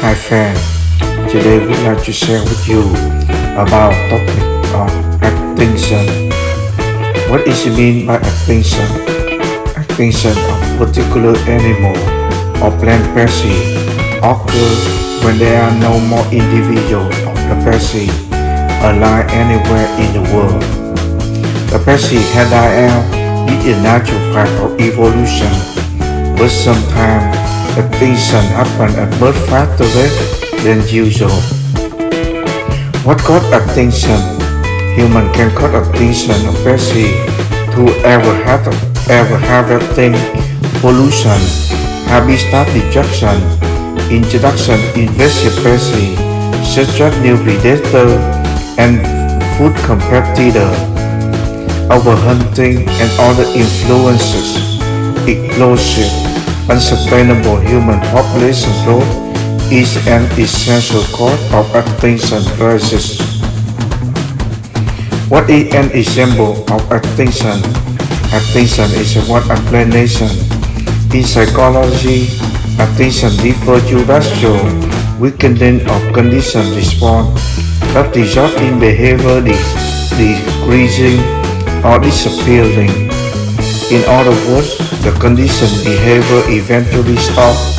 Hi friend, today we'd like to share with you about topic of extinction. What is mean by extinction? Extinction of particular animal or plant species occur when there are no more individuals of the species alive anywhere in the world. The species had died out is a natural fact of evolution, but sometimes extinction happens at much faster than usual. What causes extinction? Human can cause of species through ever have, ever harvesting, pollution, habitat destruction, introduction invasive species such as new predators and food competitors, overhunting and other influences, explosive unsustainable human population growth is an essential cause of extinction crisis. What is an example of extinction? Extinction is one explanation. In psychology, extinction refers to rational weakening of condition response that result in behavior decreasing or disappearing. In other words, the conditioned behavior eventually stops.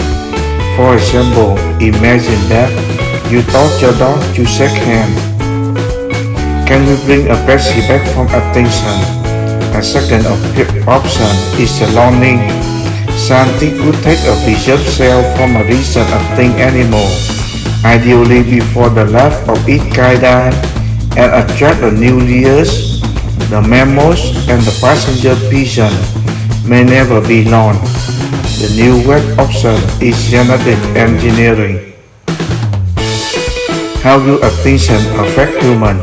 For example, imagine that you taught your dog to shake hands. Can we bring a person back from extinction? A second option is the learning. Scientists would take a preserved cell from a recent extinct animal, ideally before the life of its kind died, and attract a new layers the mammals and the passenger pigeon may never be known. The new web option is genetic engineering. How do extinction affect human?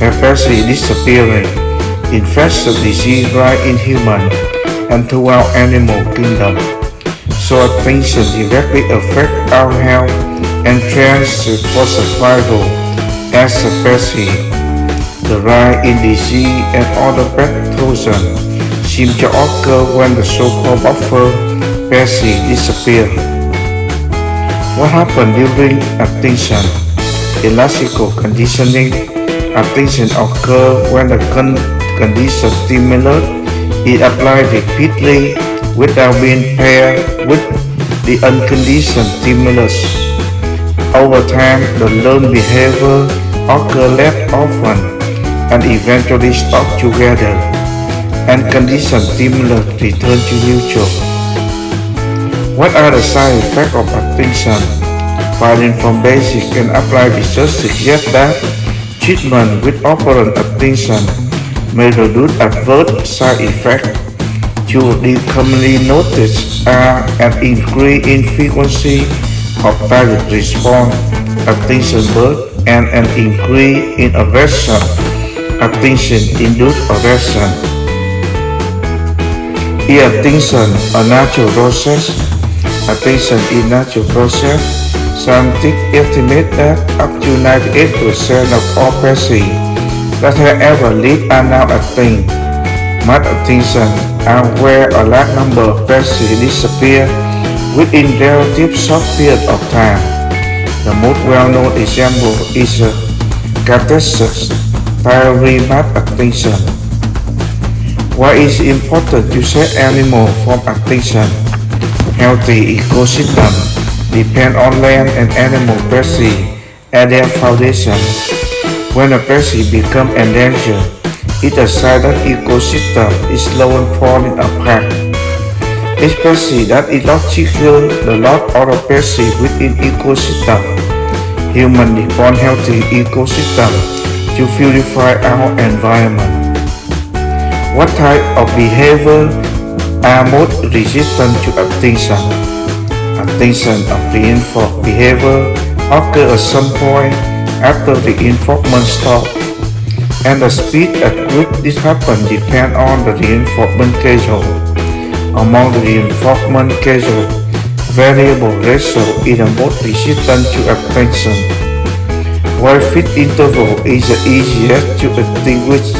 Especially disappearing, infectious disease right in human and throughout animal kingdom. So extinction directly affect our health and chance for survival as a species the rise in disease and other pathogens seem to occur when the so-called buffer species disappear. What happens during extinction? Classical conditioning extinction occurs when the con condition stimulus is applied repeatedly without being paired with the unconditioned stimulus. Over time, the learned behavior occurs less often and eventually stop together and condition stimulus return to neutral. What are the side effects of extinction? Finding from basic and applied research suggests that treatment with operant extinction may reduce adverse side effects. Two commonly noticed uh, are an increase in frequency of target response, extinction burst, and an increase in aversion Extinction induced aversion. E-attention, a natural process. Extinction is natural process. Scientists estimate that up to 98% of all persons that have ever lived are now attain. Much extinction and where a large number of disappear within relative short period of time. The most well-known example is uh, a catastrophe much extinction. Why is it important to set animal from extinction? Healthy ecosystem depend on land and animal species and their foundation. When a species become endangered, it a sign that ecosystem is slowly falling apart. Especially that illogical the lot of species within ecosystem. Human depend healthy ecosystem to purify our environment. What type of behavior are most resistant to extinction? Extinction of reinforced behavior occurs at some point after the reinforcement stops, and the speed at which this happens depends on the reinforcement schedule. Among the reinforcement schedule, variable ratio is the most resistant to extinction while fit interval is the easiest to distinguish.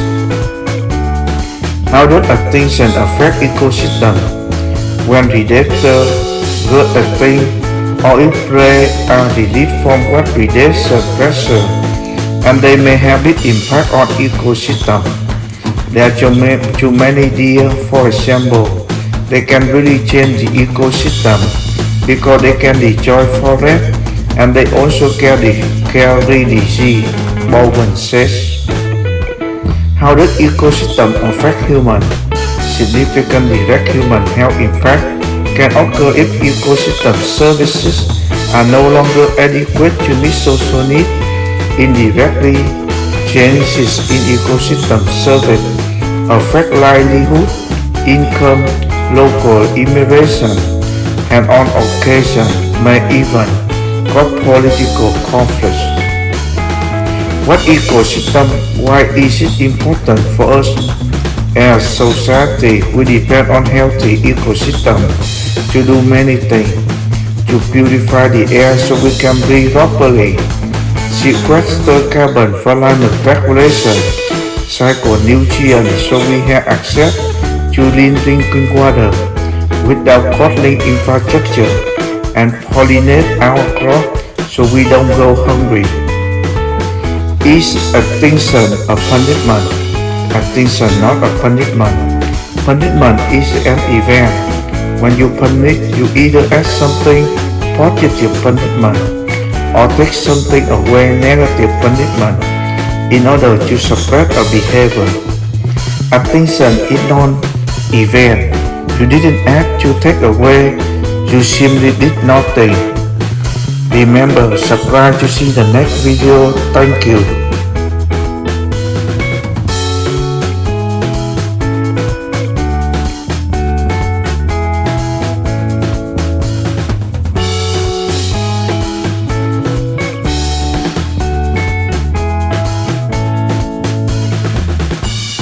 How does extinction affect ecosystem? When predators get extinct, or if they are relieved from what predation pressure, and they may have big impact on ecosystem. There are too many deer, for example, they can really change the ecosystem because they can destroy forest and they also carry, disease, Bowen says. How does ecosystem affect human? Significant direct human health impact can occur if ecosystem services are no longer adequate to meet social needs. Indirectly, changes in ecosystem service affect livelihood, income, local immigration, and on occasion may even cause political conflicts. What ecosystem? Why is it important for us as society? We depend on healthy ecosystem to do many things. To purify the air so we can breathe properly, sequester carbon for climate regulation, cycle nutrients so we have access to clean drinking water without costly infrastructure and pollinate our crop so we don't go hungry. Is extinction a punishment? Extinction not a punishment. Punishment is an event. When you punish, you either add something positive punishment or take something away negative punishment in order to suppress a behavior. Extinction is non-event. You didn't act to take away, you simply did nothing. Remember, subscribe to see the next video. Thank you.